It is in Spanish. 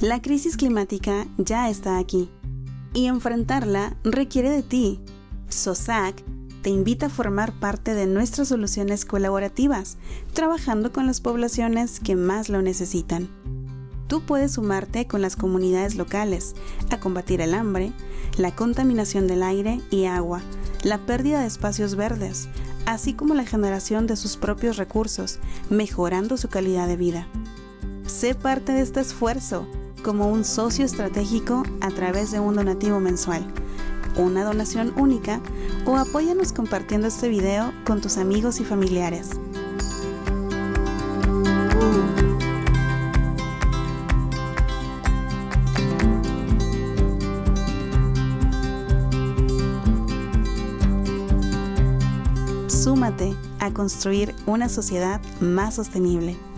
La crisis climática ya está aquí y enfrentarla requiere de ti. SOSAC te invita a formar parte de nuestras soluciones colaborativas, trabajando con las poblaciones que más lo necesitan. Tú puedes sumarte con las comunidades locales a combatir el hambre, la contaminación del aire y agua, la pérdida de espacios verdes, así como la generación de sus propios recursos, mejorando su calidad de vida. Sé parte de este esfuerzo como un socio estratégico a través de un donativo mensual, una donación única o apóyanos compartiendo este video con tus amigos y familiares. Súmate a construir una sociedad más sostenible.